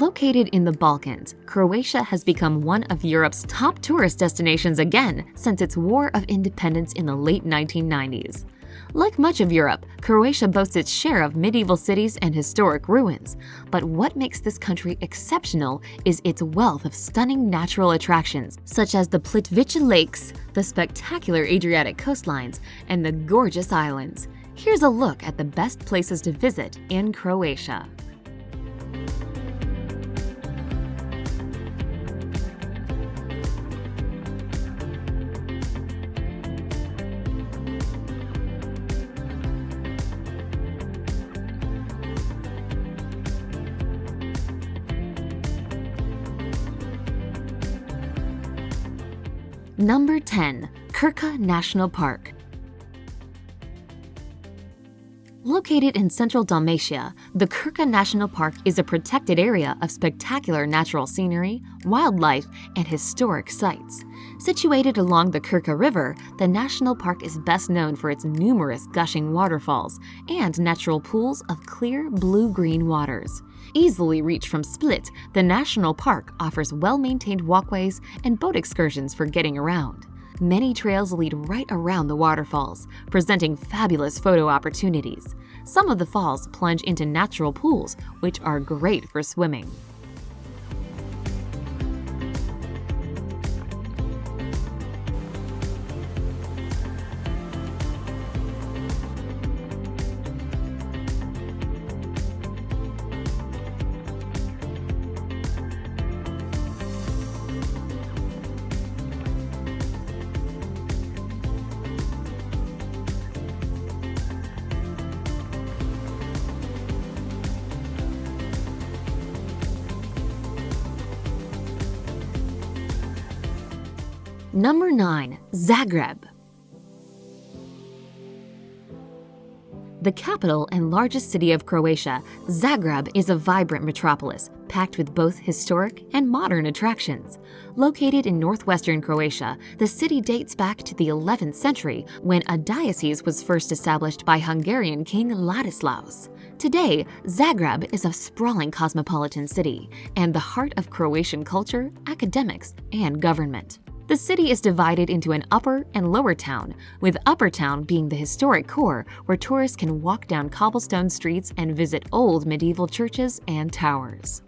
Located in the Balkans, Croatia has become one of Europe's top tourist destinations again since its War of Independence in the late 1990s. Like much of Europe, Croatia boasts its share of medieval cities and historic ruins. But what makes this country exceptional is its wealth of stunning natural attractions, such as the Plitvice Lakes, the spectacular Adriatic coastlines, and the gorgeous islands. Here's a look at the best places to visit in Croatia. Number 10. Krka National Park Located in central Dalmatia, the Krka National Park is a protected area of spectacular natural scenery, wildlife, and historic sites. Situated along the Krka River, the national park is best known for its numerous gushing waterfalls and natural pools of clear blue-green waters. Easily reached from Split, the national park offers well-maintained walkways and boat excursions for getting around. Many trails lead right around the waterfalls, presenting fabulous photo opportunities. Some of the falls plunge into natural pools, which are great for swimming. Number 9. Zagreb The capital and largest city of Croatia, Zagreb is a vibrant metropolis, packed with both historic and modern attractions. Located in northwestern Croatia, the city dates back to the 11th century when a diocese was first established by Hungarian King Ladislaus. Today, Zagreb is a sprawling cosmopolitan city and the heart of Croatian culture, academics, and government. The city is divided into an upper and lower town, with upper town being the historic core where tourists can walk down cobblestone streets and visit old medieval churches and towers.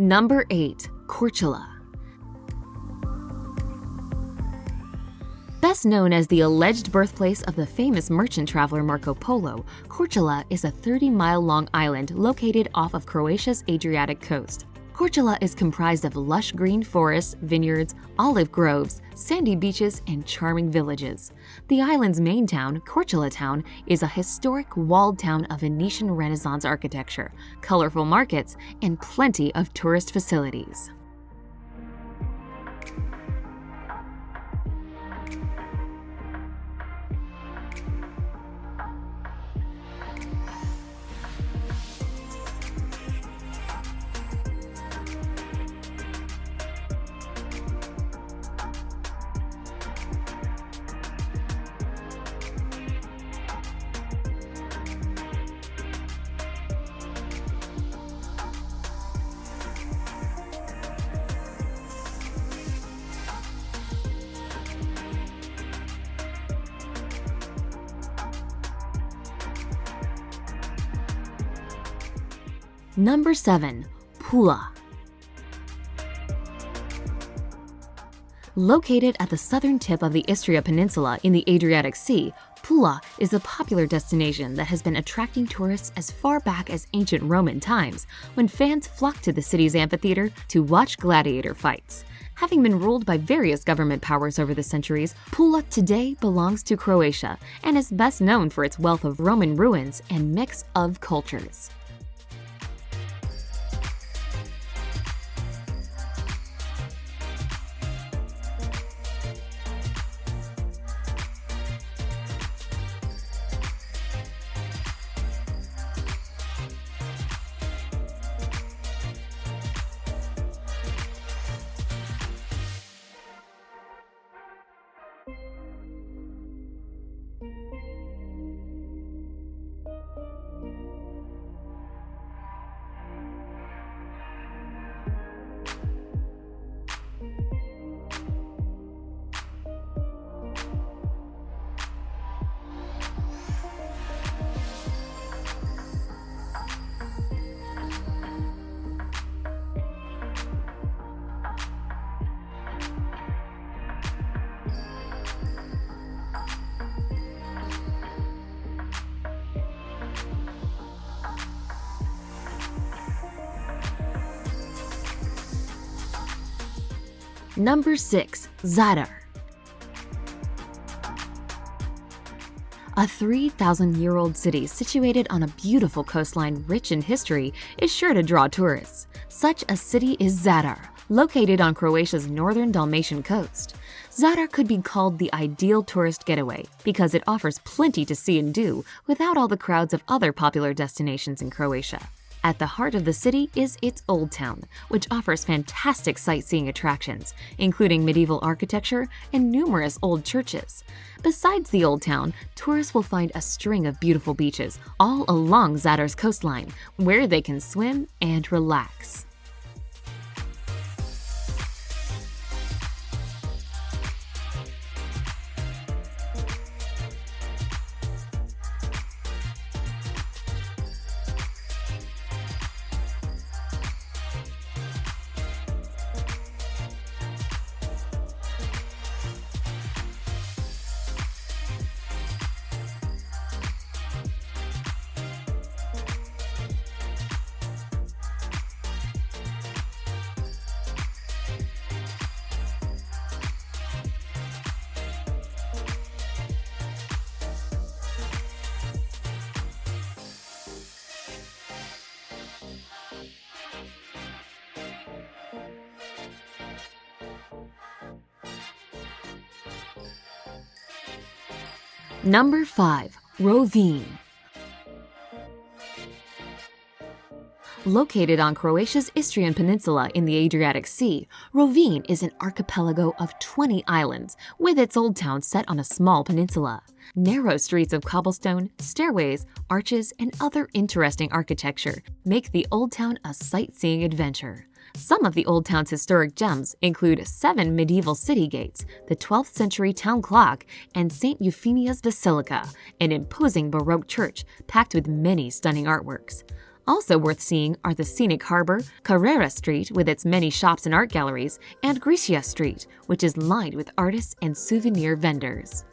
Number 8. Korčula Best known as the alleged birthplace of the famous merchant traveler Marco Polo, Korčula is a 30-mile-long island located off of Croatia's Adriatic coast. Korčula is comprised of lush green forests, vineyards, olive groves, sandy beaches, and charming villages. The island's main town, Korčula Town, is a historic walled town of Venetian Renaissance architecture, colorful markets, and plenty of tourist facilities. Number 7. Pula. Located at the southern tip of the Istria Peninsula in the Adriatic Sea, Pula is a popular destination that has been attracting tourists as far back as ancient Roman times, when fans flocked to the city's amphitheater to watch gladiator fights. Having been ruled by various government powers over the centuries, Pula today belongs to Croatia and is best known for its wealth of Roman ruins and mix of cultures. Number 6. Zadar A 3,000-year-old city situated on a beautiful coastline rich in history is sure to draw tourists. Such a city is Zadar, located on Croatia's northern Dalmatian coast. Zadar could be called the ideal tourist getaway because it offers plenty to see and do without all the crowds of other popular destinations in Croatia. At the heart of the city is its Old Town, which offers fantastic sightseeing attractions, including medieval architecture and numerous old churches. Besides the Old Town, tourists will find a string of beautiful beaches all along Zadar's coastline, where they can swim and relax. Number 5. Rovinj Located on Croatia's Istrian Peninsula in the Adriatic Sea, Rovinj is an archipelago of 20 islands, with its old town set on a small peninsula. Narrow streets of cobblestone, stairways, arches, and other interesting architecture make the old town a sightseeing adventure. Some of the Old Town's historic gems include seven medieval city gates, the 12th century town clock, and St. Euphemia's Basilica, an imposing Baroque church packed with many stunning artworks. Also worth seeing are the scenic harbor, Carrera Street with its many shops and art galleries, and Grisia Street, which is lined with artists and souvenir vendors.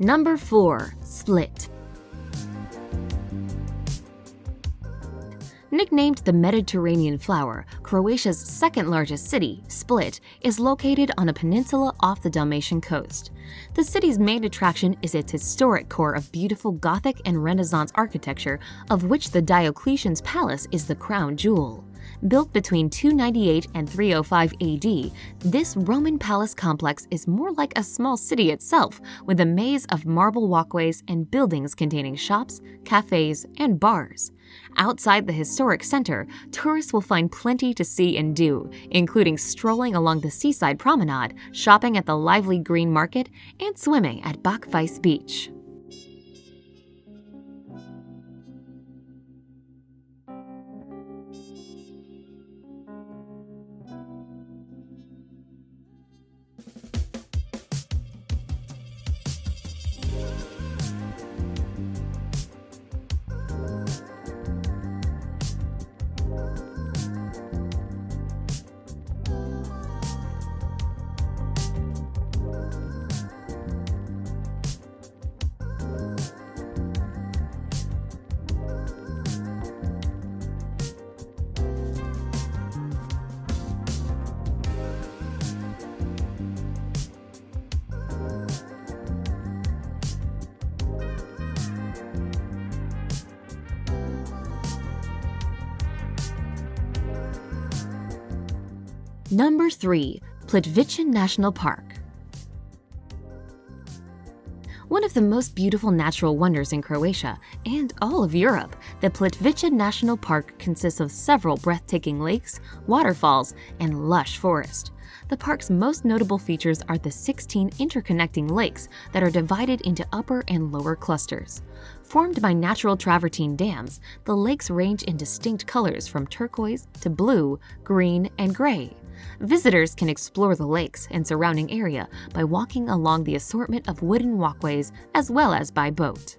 Number 4. Split Nicknamed the Mediterranean Flower, Croatia's second largest city, Split, is located on a peninsula off the Dalmatian coast. The city's main attraction is its historic core of beautiful Gothic and Renaissance architecture, of which the Diocletian's Palace is the crown jewel. Built between 298 and 305 AD, this Roman palace complex is more like a small city itself, with a maze of marble walkways and buildings containing shops, cafes, and bars. Outside the historic center, tourists will find plenty to see and do, including strolling along the seaside promenade, shopping at the lively green market, and swimming at Bačvice Beach. Number 3. Plitvice National Park One of the most beautiful natural wonders in Croatia and all of Europe, the Plitvice National Park consists of several breathtaking lakes, waterfalls, and lush forest. The park's most notable features are the 16 interconnecting lakes that are divided into upper and lower clusters. Formed by natural travertine dams, the lakes range in distinct colors from turquoise to blue, green, and gray. Visitors can explore the lakes and surrounding area by walking along the assortment of wooden walkways as well as by boat.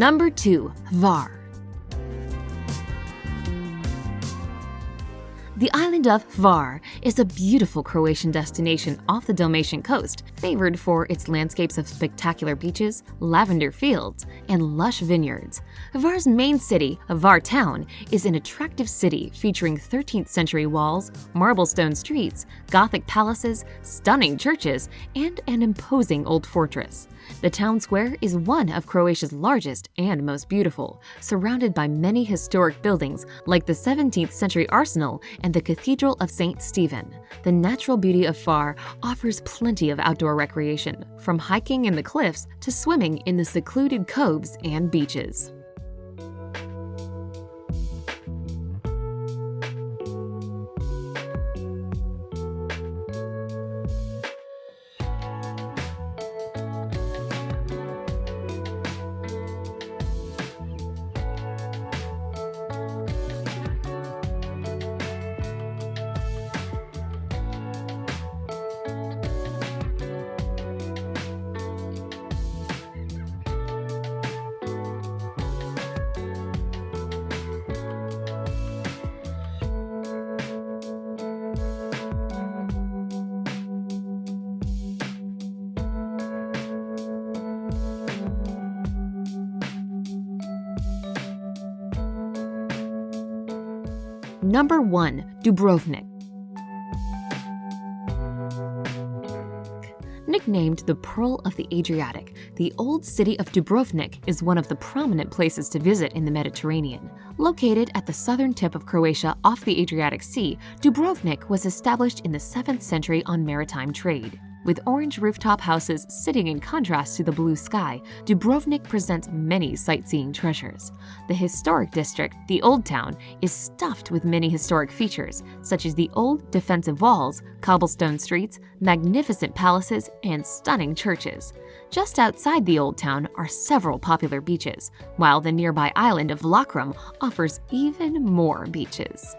Number 2. Hvar The island of Hvar is a beautiful Croatian destination off the Dalmatian coast, favored for its landscapes of spectacular beaches, lavender fields, and lush vineyards. Hvar's main city, Hvar Town, is an attractive city featuring 13th century walls, marble-stone streets, Gothic palaces, stunning churches, and an imposing old fortress. The town square is one of Croatia's largest and most beautiful, surrounded by many historic buildings like the 17th century arsenal and the Cathedral of St. Stephen. The natural beauty of Hvar offers plenty of outdoor recreation, from hiking in the cliffs to swimming in the secluded coves and beaches. Number 1. Dubrovnik Nicknamed the Pearl of the Adriatic, the old city of Dubrovnik is one of the prominent places to visit in the Mediterranean. Located at the southern tip of Croatia off the Adriatic Sea, Dubrovnik was established in the 7th century on maritime trade. With orange rooftop houses sitting in contrast to the blue sky, Dubrovnik presents many sightseeing treasures. The historic district, the Old Town, is stuffed with many historic features, such as the old defensive walls, cobblestone streets, magnificent palaces, and stunning churches. Just outside the old town are several popular beaches, while the nearby island of Lokrum offers even more beaches.